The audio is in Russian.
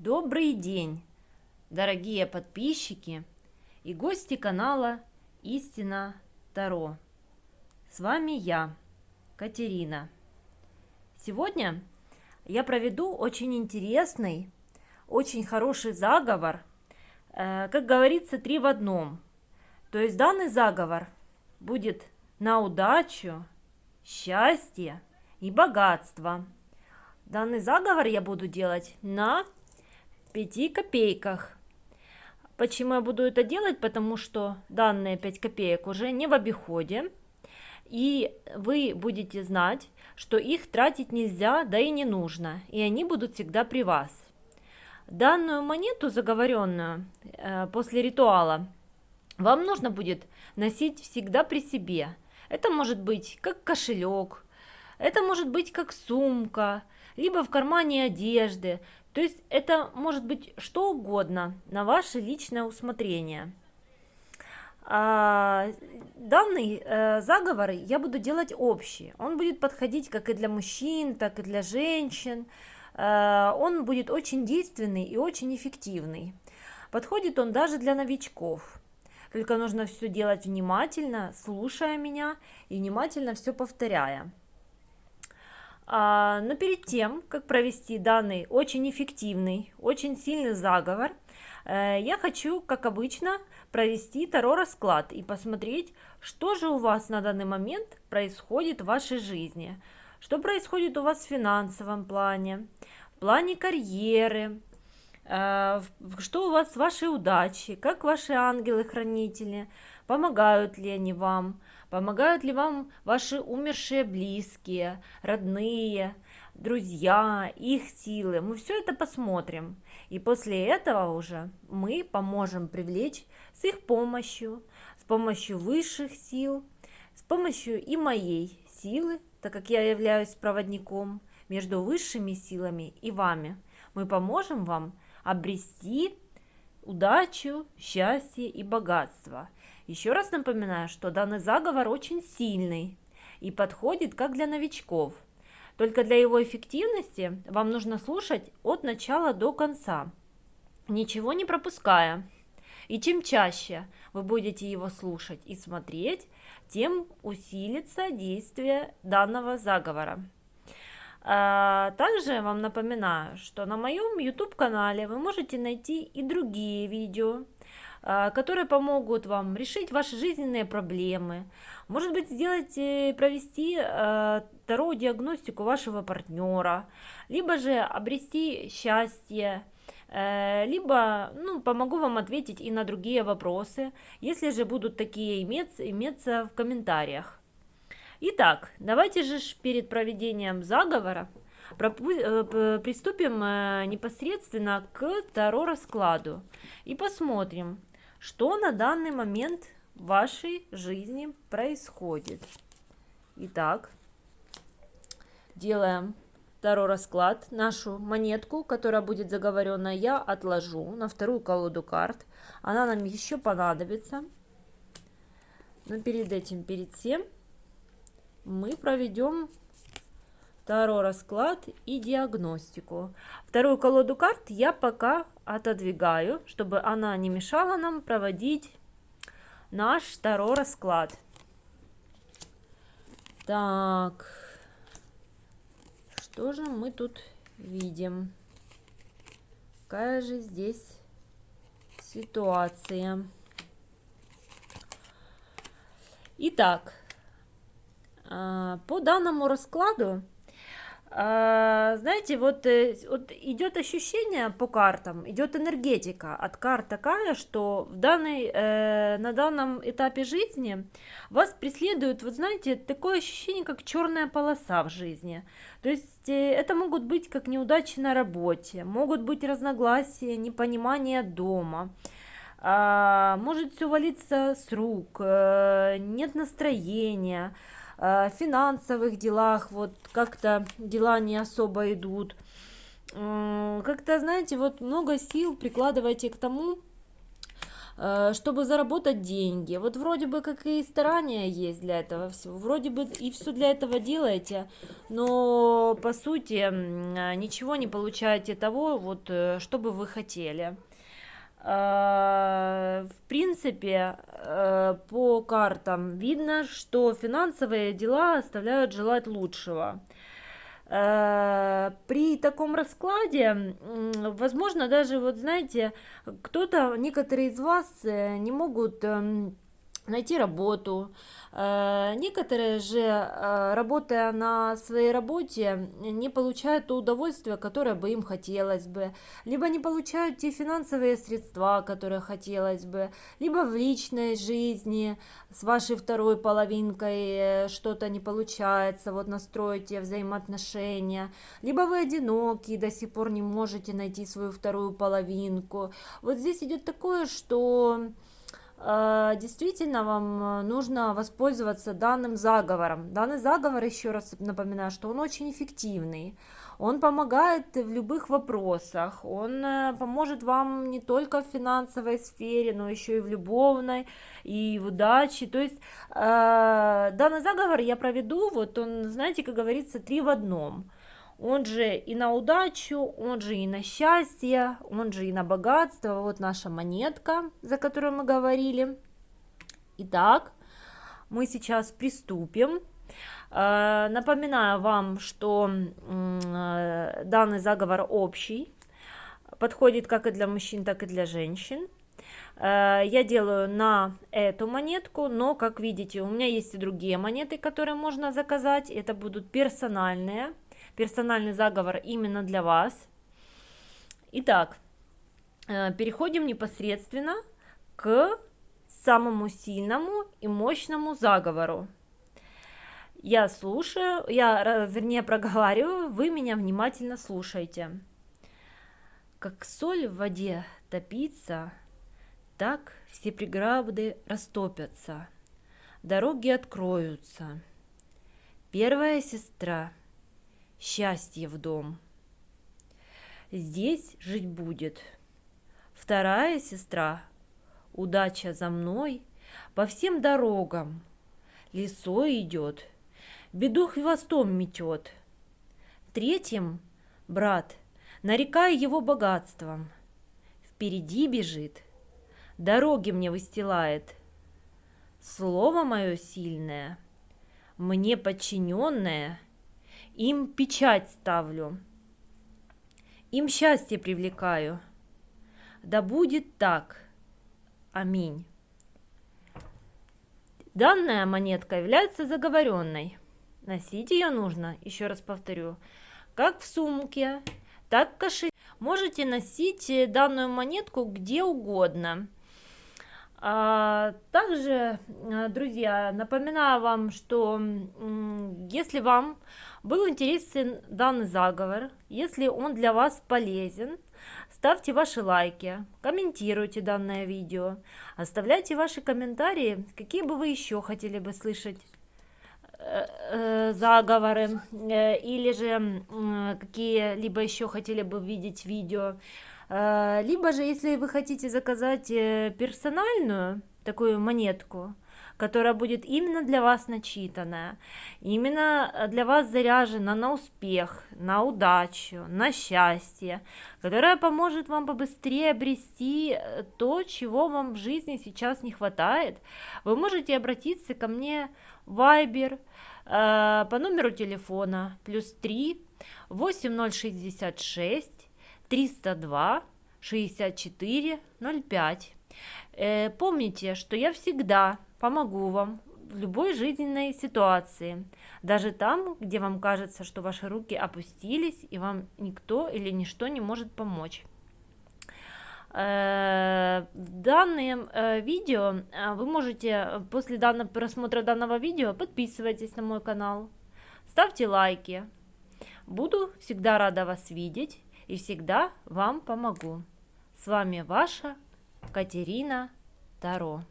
Добрый день, дорогие подписчики и гости канала Истина Таро. С вами я, Катерина. Сегодня я проведу очень интересный, очень хороший заговор, э, как говорится, три в одном. То есть данный заговор будет на удачу, счастье и богатство. Данный заговор я буду делать на 5 копейках. Почему я буду это делать? Потому что данные 5 копеек уже не в обиходе. И вы будете знать, что их тратить нельзя, да и не нужно. И они будут всегда при вас. Данную монету заговоренную э, после ритуала вам нужно будет носить всегда при себе. Это может быть как кошелек, это может быть как сумка, либо в кармане одежды. То есть это может быть что угодно на ваше личное усмотрение. А, данный э, заговор я буду делать общий. Он будет подходить как и для мужчин, так и для женщин. Э, он будет очень действенный и очень эффективный. Подходит он даже для новичков. Только нужно все делать внимательно, слушая меня и внимательно все повторяя. А, но перед тем, как провести данный очень эффективный, очень сильный заговор, э, я хочу, как обычно, провести Таро расклад и посмотреть, что же у вас на данный момент происходит в вашей жизни, что происходит у вас в финансовом плане, в плане карьеры, что у вас с вашей удачей, как ваши ангелы-хранители, помогают ли они вам, Помогают ли вам ваши умершие близкие, родные, друзья, их силы? Мы все это посмотрим. И после этого уже мы поможем привлечь с их помощью, с помощью высших сил, с помощью и моей силы, так как я являюсь проводником между высшими силами и вами. Мы поможем вам обрести удачу, счастье и богатство – еще раз напоминаю, что данный заговор очень сильный и подходит как для новичков. Только для его эффективности вам нужно слушать от начала до конца, ничего не пропуская. И чем чаще вы будете его слушать и смотреть, тем усилится действие данного заговора. А, также вам напоминаю, что на моем YouTube-канале вы можете найти и другие видео, а, которые помогут вам решить ваши жизненные проблемы, может быть, сделать, э, провести а, вторую диагностику вашего партнера, либо же обрести счастье, э, либо ну, помогу вам ответить и на другие вопросы, если же будут такие иметься, иметься в комментариях. Итак, давайте же перед проведением заговора э, приступим непосредственно к Таро раскладу и посмотрим, что на данный момент в вашей жизни происходит. Итак, делаем второй расклад. Нашу монетку, которая будет заговорена, я отложу на вторую колоду карт. Она нам еще понадобится. Но перед этим, перед всем, мы проведем второй расклад и диагностику. Вторую колоду карт я пока отодвигаю, чтобы она не мешала нам проводить наш второй расклад. Так, что же мы тут видим? Какая же здесь ситуация? Итак, по данному раскладу а, знаете, вот, э, вот идет ощущение по картам, идет энергетика от карт такая, что в данной, э, на данном этапе жизни вас преследует, вот знаете, такое ощущение, как черная полоса в жизни. То есть э, это могут быть как неудачи на работе, могут быть разногласия, непонимание дома. А, может все валиться с рук, нет настроения, финансовых делах вот как-то дела не особо идут. Как-то, знаете, вот много сил прикладывайте к тому, э, чтобы заработать деньги. Вот вроде бы как и старания есть для этого всего, вроде бы и все для этого делаете, но по сути ничего не получаете того, вот, э, что бы вы хотели. Э, в принципе, по картам видно, что финансовые дела оставляют желать лучшего. Э, при таком раскладе, возможно, даже, вот знаете, кто-то, некоторые из вас э, не могут эм, найти работу. Э, некоторые же, э, работая на своей работе, не получают то удовольствие, которое бы им хотелось бы, либо не получают те финансовые средства, которые хотелось бы, либо в личной жизни с вашей второй половинкой э, что-то не получается, вот настроить взаимоотношения, либо вы одиноки, до сих пор не можете найти свою вторую половинку. Вот здесь идет такое, что действительно вам э, нужно воспользоваться данным заговором. Данный заговор, еще раз напоминаю, что он очень эффективный. Он помогает в любых вопросах, он э, поможет вам не только в финансовой сфере, но еще и в любовной, и в удаче. То есть данный заговор я проведу, вот он, знаете, как говорится, три в одном – он же и на удачу, он же и на счастье, он же и на богатство. Вот наша монетка, за которую мы говорили. Итак, мы сейчас приступим. Э, напоминаю вам, что э, данный заговор общий, подходит как и для мужчин, так и для женщин. Э, я делаю на эту монетку, но, как видите, у меня есть и другие монеты, которые можно заказать. Это будут персональные персональный заговор именно для вас. Итак, э, переходим непосредственно к самому сильному и мощному заговору. Я слушаю, я, вернее, проговариваю, вы меня внимательно слушаете. Как соль в воде топится, так все преграды растопятся, дороги откроются. Первая сестра – счастье в дом. Здесь жить будет. Вторая сестра, удача за мной, по всем дорогам. Лесой идет, беду хвостом метет. Третьим, брат, нарекая его богатством, впереди бежит, дороги мне выстилает. Слово мое сильное, мне подчиненное — им печать ставлю, им счастье привлекаю. Да будет так. Аминь. Данная монетка является заговоренной. Носить ее нужно, еще раз повторю, как в сумке, так в кошельке. Можете носить данную монетку где угодно. А, также, э, друзья, напоминаю вам, что если вам был интересен данный заговор, если он для вас полезен, ставьте ваши лайки, комментируйте данное видео, оставляйте ваши комментарии, какие бы вы еще хотели бы слышать э, э, заговоры или же какие-либо еще хотели бы видеть видео либо же, если вы хотите заказать э, персональную такую монетку, которая будет именно для вас начитанная, именно э, для вас заряжена на успех, на удачу, на счастье, которая поможет вам побыстрее обрести то, чего вам в жизни сейчас не хватает, вы можете обратиться ко мне в Viber по номеру телефона плюс 3 8066 302 64 05. Э, помните, что я всегда помогу вам в любой жизненной ситуации, даже там, где вам кажется, что ваши руки опустились и вам никто или ничто не может помочь. Э, данные э, видео э, вы можете после данного просмотра данного видео подписывайтесь на мой канал, ставьте лайки. Буду всегда рада вас видеть и всегда вам помогу. С вами ваша Катерина Таро.